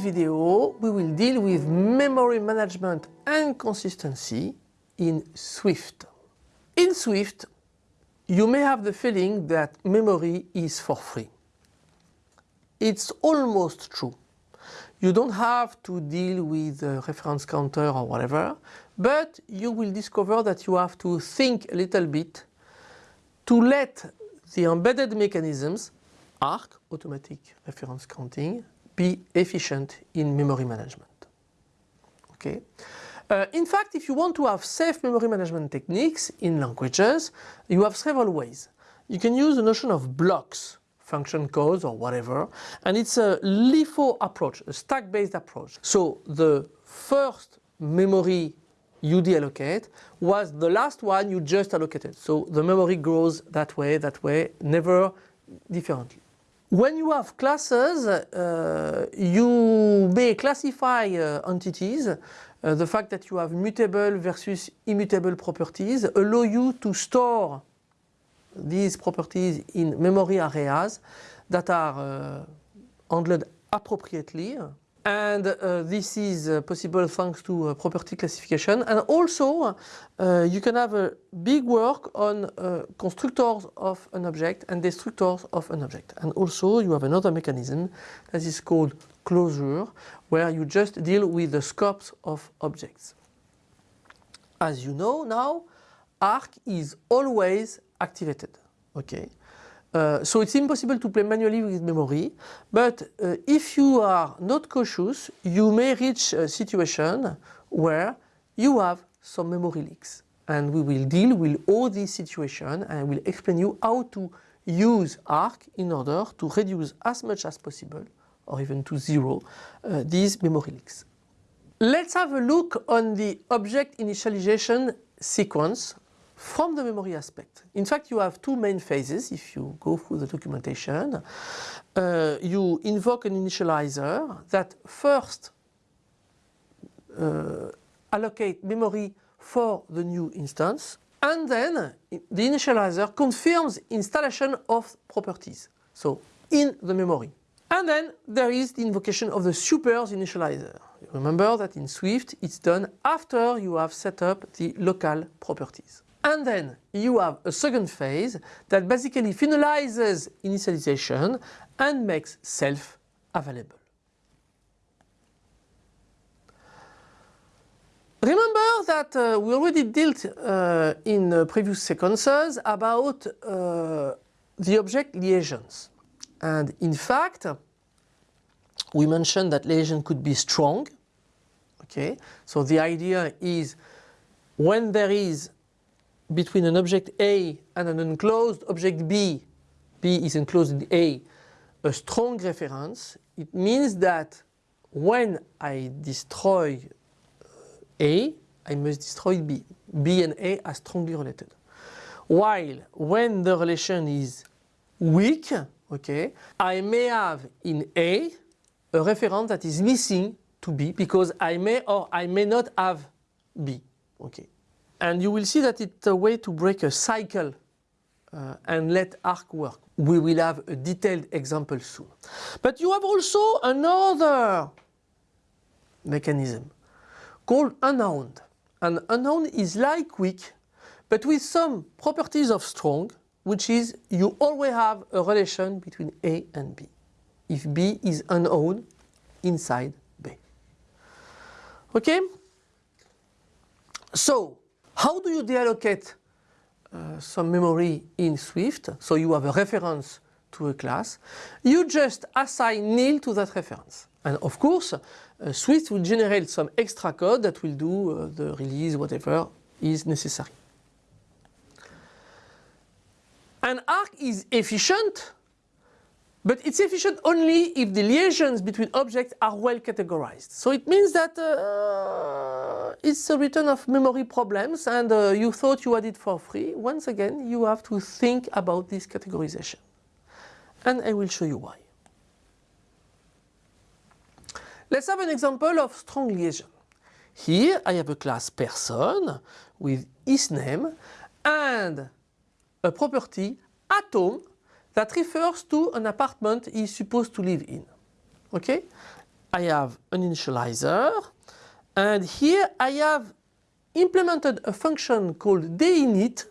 this video, we will deal with memory management and consistency in Swift. In Swift, you may have the feeling that memory is for free. It's almost true. You don't have to deal with a reference counter or whatever, but you will discover that you have to think a little bit to let the embedded mechanisms, ARC, automatic reference counting, be efficient in memory management. Okay. Uh, in fact, if you want to have safe memory management techniques in languages, you have several ways. You can use the notion of blocks, function codes or whatever, and it's a LIFO approach, a stack-based approach. So the first memory you deallocate was the last one you just allocated. So the memory grows that way, that way, never differently. When you have classes, uh, you may classify uh, entities. Uh, the fact that you have mutable versus immutable properties allow you to store these properties in memory areas that are uh, handled appropriately and uh, this is uh, possible thanks to uh, property classification. And also uh, you can have a big work on uh, constructors of an object and destructors of an object. And also you have another mechanism that is called closure where you just deal with the scopes of objects. As you know now ARC is always activated. Okay uh, so it's impossible to play manually with memory, but uh, if you are not cautious, you may reach a situation where you have some memory leaks. And we will deal with all these situations and will explain you how to use ARC in order to reduce as much as possible, or even to zero, uh, these memory leaks. Let's have a look on the object initialization sequence from the memory aspect. In fact, you have two main phases if you go through the documentation. Uh, you invoke an initializer that first uh, allocate memory for the new instance and then the initializer confirms installation of properties, so in the memory. And then there is the invocation of the supers initializer. Remember that in Swift it's done after you have set up the local properties. And then you have a second phase that basically finalizes initialization and makes self available. Remember that uh, we already dealt uh, in uh, previous sequences about uh, the object liaisons. And in fact, we mentioned that liaison could be strong. Okay, so the idea is when there is between an object A and an enclosed object B, B is enclosed in A, a strong reference, it means that when I destroy uh, A, I must destroy B. B and A are strongly related. While when the relation is weak, okay, I may have in A a reference that is missing to B because I may or I may not have B. Okay. And you will see that it's a way to break a cycle uh, and let ARC work. We will have a detailed example soon. But you have also another mechanism called unowned. And unowned is like weak, but with some properties of strong, which is you always have a relation between A and B. If B is unowned inside B. Okay? So, how do you deallocate uh, some memory in Swift? So you have a reference to a class. You just assign nil to that reference. And of course, uh, Swift will generate some extra code that will do uh, the release, whatever is necessary. And ARC is efficient but it's efficient only if the liaisons between objects are well categorized. So it means that uh, it's a return of memory problems and uh, you thought you had it for free. Once again, you have to think about this categorization. And I will show you why. Let's have an example of strong liaison. Here I have a class person with his name and a property atom that refers to an apartment he is supposed to live in. Okay? I have an initializer and here I have implemented a function called deinit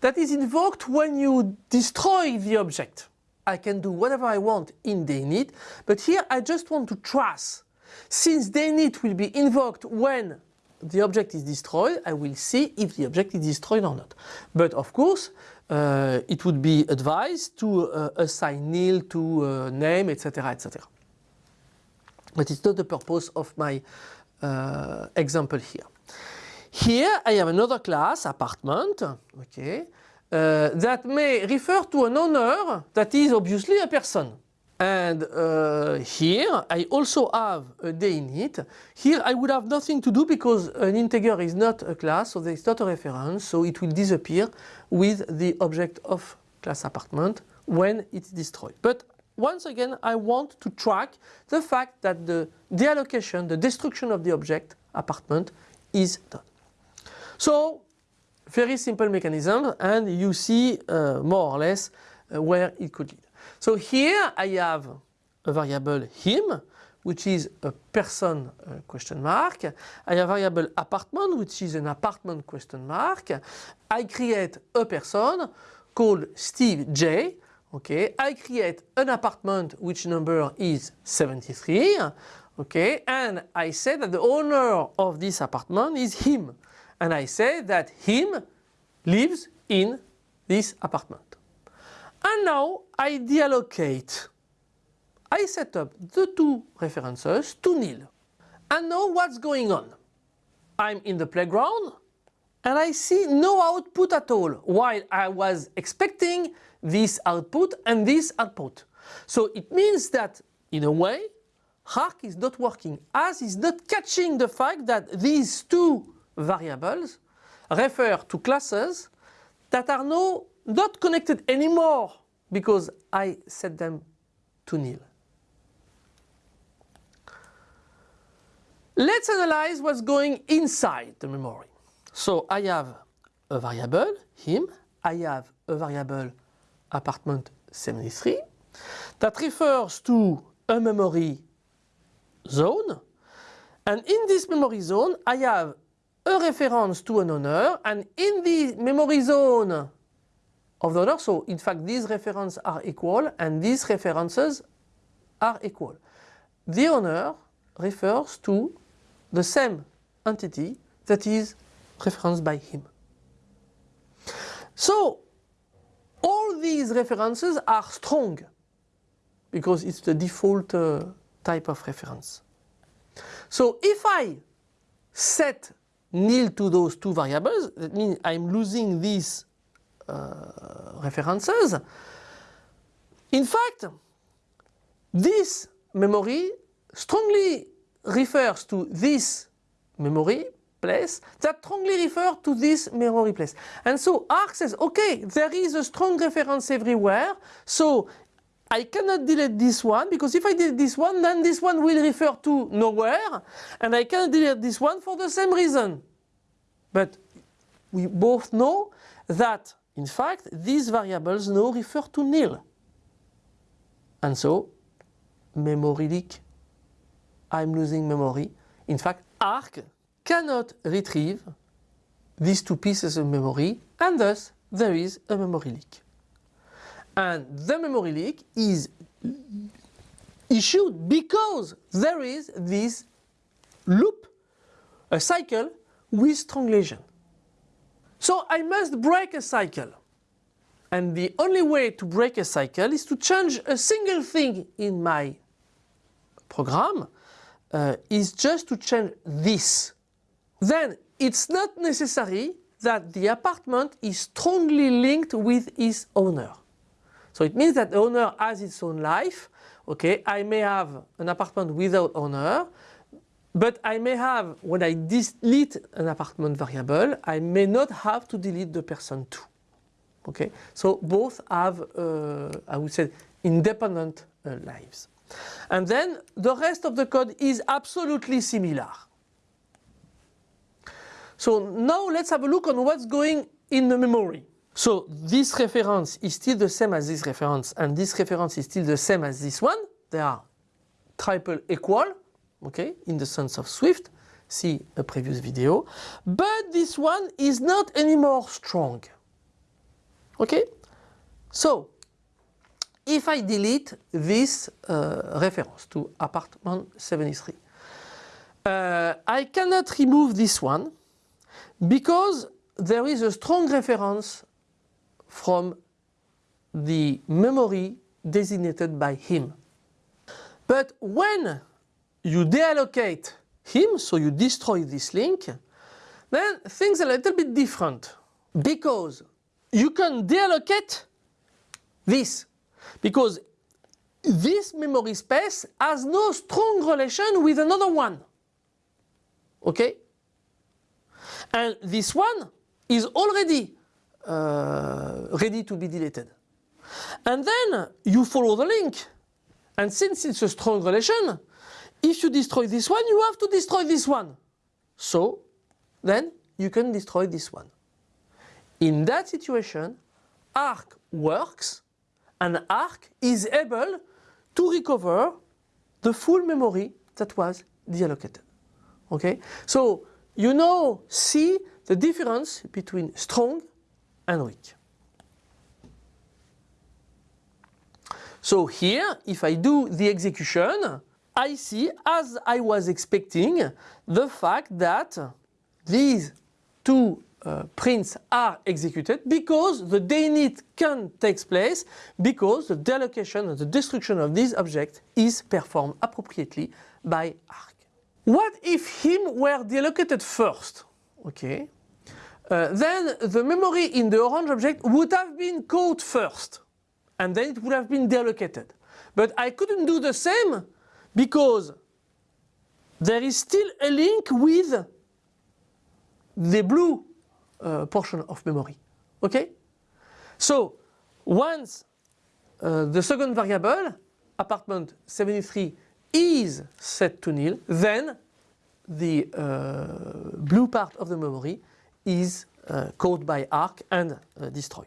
that is invoked when you destroy the object. I can do whatever I want in deinit, but here I just want to trace. Since deinit will be invoked when the object is destroyed, I will see if the object is destroyed or not. But of course, uh, it would be advised to uh, assign nil to uh, name, etc., etc. But it's not the purpose of my uh, example here. Here I have another class, apartment, okay, uh, that may refer to an owner that is obviously a person. And uh, here I also have a deinit. Here I would have nothing to do because an integer is not a class, so there is not a reference, so it will disappear with the object of class apartment when it's destroyed. But once again, I want to track the fact that the deallocation, the destruction of the object apartment is done. So very simple mechanism and you see uh, more or less uh, where it could lead. So here I have a variable him which is a person uh, question mark. I have a variable apartment which is an apartment question mark. I create a person called Steve J. Okay, I create an apartment which number is 73. Okay, and I say that the owner of this apartment is him and I say that him lives in this apartment. Ah and now I deallocate. I set up the two references to nil. And now what's going on? I'm in the playground and I see no output at all while I was expecting this output and this output. So it means that in a way Arc is not working as is not catching the fact that these two variables refer to classes that are now not connected anymore because I set them to nil. Let's analyze what's going inside the memory. So I have a variable, him, I have a variable apartment 73 that refers to a memory zone and in this memory zone I have a reference to an owner and in the memory zone of the owner, so in fact these references are equal and these references are equal. The owner refers to the same entity that is referenced by him. So all these references are strong because it's the default uh, type of reference. So if I set nil to those two variables, that means I'm losing uh, Euh, references. In fact, this memory strongly refers to this memory place that strongly refer to this memory place. And so Arc says, okay, there is a strong reference everywhere, so I cannot delete this one because if I delete this one then this one will refer to nowhere and I cannot delete this one for the same reason. But we both know that in fact these variables now refer to nil. And so memory leak, I'm losing memory. In fact Arc cannot retrieve these two pieces of memory and thus there is a memory leak and the memory leak is issued because there is this loop, a cycle with strong lesion. So I must break a cycle. And the only way to break a cycle is to change a single thing in my program, uh, is just to change this. Then it's not necessary that the apartment is strongly linked with its owner. So it means that the owner has its own life. Okay, I may have an apartment without owner, but I may have, when I delete an apartment variable, I may not have to delete the person too. Okay, so both have, uh, I would say, independent uh, lives. And then the rest of the code is absolutely similar. So now let's have a look on what's going in the memory. So this reference is still the same as this reference and this reference is still the same as this one. They are triple equal, okay, in the sense of Swift, see a previous video, but this one is not anymore strong. Okay? So, if I delete this uh, reference to apartment 73, uh, I cannot remove this one because there is a strong reference from the memory designated by him. But when you deallocate him, so you destroy this link, then things are a little bit different because you can deallocate this because this memory space has no strong relation with another one. Okay? And this one is already uh, ready to be deleted. And then you follow the link. And since it's a strong relation, if you destroy this one, you have to destroy this one. So then you can destroy this one. In that situation, ARC works and ARC is able to recover the full memory that was deallocated. Okay? So you now see the difference between strong and weak. So here, if I do the execution, I see, as I was expecting, the fact that these two uh, prints are executed because the deinit can take place because the deallocation and the destruction of this object is performed appropriately by ARC. What if him were deallocated first? Okay. Uh, then the memory in the orange object would have been caught first and then it would have been deallocated. But I couldn't do the same because there is still a link with the blue uh, portion of memory. Okay? So once uh, the second variable, apartment 73, is set to nil, then the uh, blue part of the memory is uh, caught by ARC and uh, destroyed.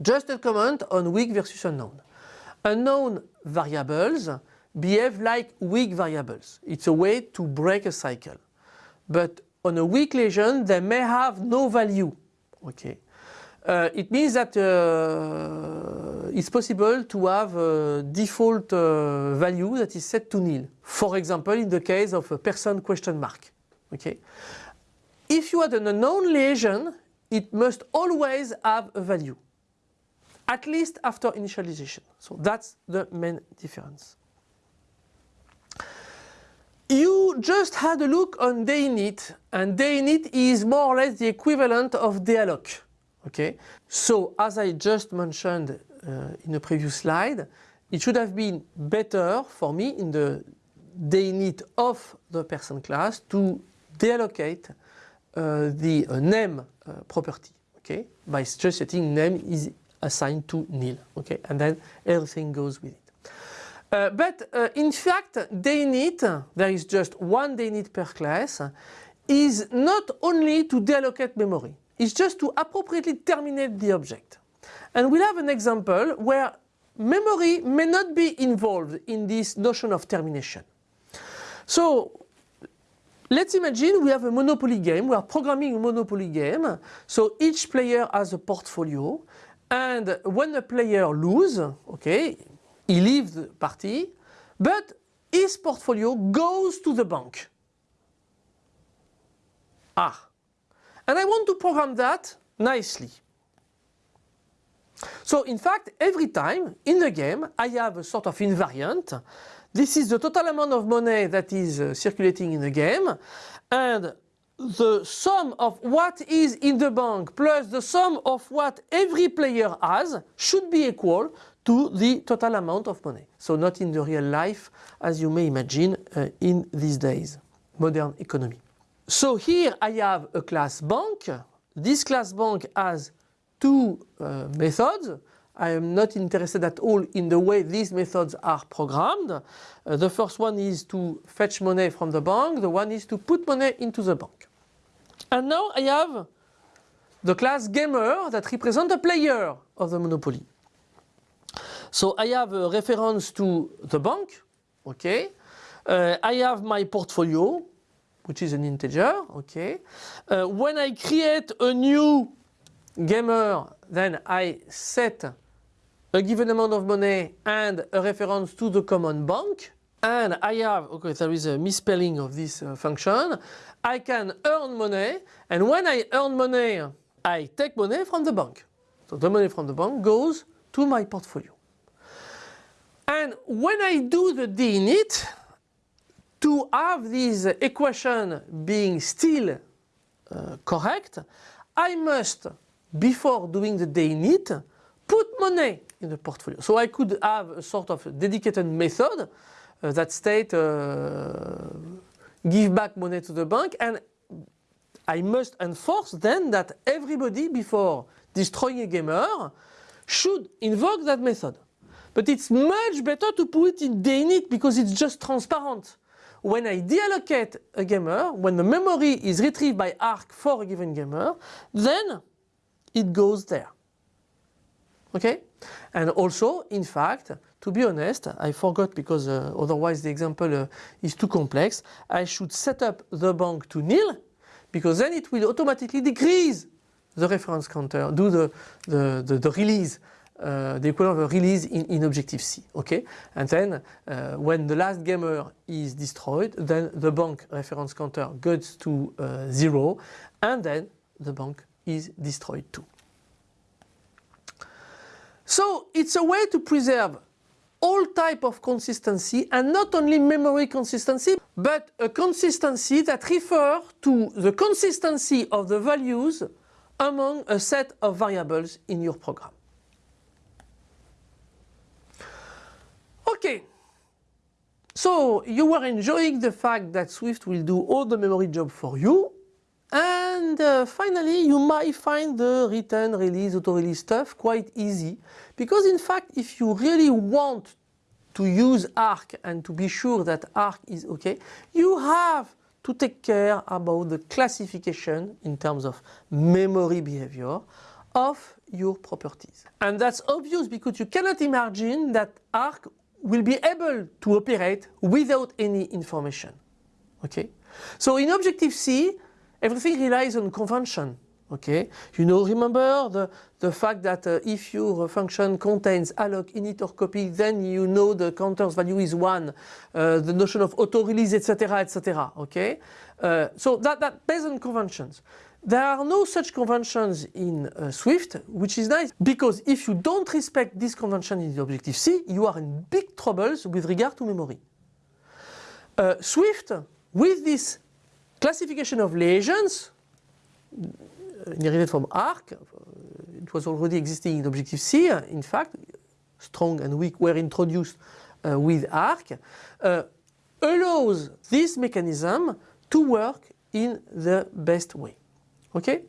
Just a comment on weak versus unowned. Unowned variables behave like weak variables. It's a way to break a cycle. But on a weak lesion, they may have no value. Okay. Uh, it means that uh, it's possible to have a default uh, value that is set to nil. For example, in the case of a person question mark. Okay. If you had an unowned lesion, it must always have a value at least after initialization. So that's the main difference. You just had a look on deinit and deinit is more or less the equivalent of dealloc. Okay, so as I just mentioned uh, in a previous slide, it should have been better for me in the deinit of the person class to deallocate uh, the uh, name uh, property. Okay, by just setting name is assigned to nil. Okay, and then everything goes with it. Uh, but uh, in fact, deinit, there is just one deinit per class, is not only to deallocate memory, it's just to appropriately terminate the object. And we'll have an example where memory may not be involved in this notion of termination. So let's imagine we have a Monopoly game, we are programming a Monopoly game, so each player has a portfolio and when the player loses, okay, he leaves the party, but his portfolio goes to the bank. Ah. And I want to program that nicely. So in fact, every time in the game, I have a sort of invariant. This is the total amount of money that is uh, circulating in the game. And the sum of what is in the bank plus the sum of what every player has should be equal to the total amount of money. So not in the real life as you may imagine uh, in these days, modern economy. So here I have a class bank. This class bank has two uh, methods. I am not interested at all in the way these methods are programmed. Uh, the first one is to fetch money from the bank, the one is to put money into the bank. And now I have the class gamer that represents a player of the Monopoly. So I have a reference to the bank okay? Uh, I have my portfolio, which is an integer, okay? Uh, when I create a new gamer, then I set a given amount of money and a reference to the common bank. And I have, okay, there is a misspelling of this uh, function. I can earn money, and when I earn money, I take money from the bank. So the money from the bank goes to my portfolio. And when I do the deinit, to have this equation being still uh, correct, I must, before doing the deinit, put money in the portfolio. So I could have a sort of dedicated method that state uh, give back money to the bank and I must enforce then that everybody before destroying a gamer should invoke that method. But it's much better to put it in deinit because it's just transparent. When I deallocate a gamer, when the memory is retrieved by ARC for a given gamer, then it goes there. Okay? And also, in fact, to be honest, I forgot because uh, otherwise the example uh, is too complex. I should set up the bank to nil because then it will automatically decrease the reference counter, do the, the, the, the release uh, the equivalent of a release in, in Objective-C, okay? And then uh, when the last gamer is destroyed, then the bank reference counter goes to uh, zero, and then the bank is destroyed too. So it's a way to preserve all type of consistency and not only memory consistency but a consistency that refers to the consistency of the values among a set of variables in your program. Okay, so you were enjoying the fact that Swift will do all the memory job for you and uh, finally you might find the retain, release, auto-release stuff quite easy because in fact if you really want to use ARC and to be sure that ARC is okay, you have to take care about the classification in terms of memory behavior of your properties. And that's obvious because you cannot imagine that ARC will be able to operate without any information. Okay? So in Objective-C, everything relies on convention. Okay? You know, remember the, the fact that uh, if your function contains alloc, init or copy, then you know the counter's value is 1, uh, the notion of auto-release, etc., etc. Okay? Uh, so that, that based on conventions. There are no such conventions in uh, Swift, which is nice because if you don't respect this convention in Objective-C, you are in big troubles with regard to memory. Uh, Swift, with this classification of lesions, inherited from ARC, it was already existing in Objective-C, in fact, strong and weak were introduced uh, with ARC, uh, allows this mechanism to work in the best way. Okay?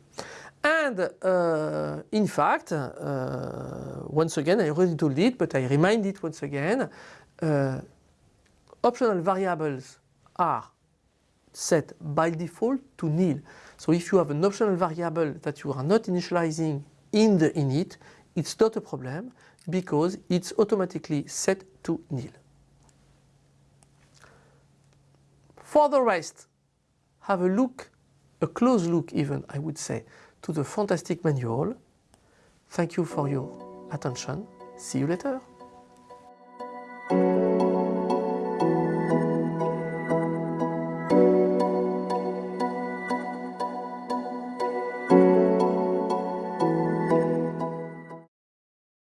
And uh, in fact, uh, once again, I already told it, but I remind it once again, uh, optional variables are set by default to nil. So if you have an optional variable that you are not initializing in the init, it's not a problem because it's automatically set to nil. For the rest, have a look a close look even, I would say, to the fantastic manual. Thank you for your attention. See you later.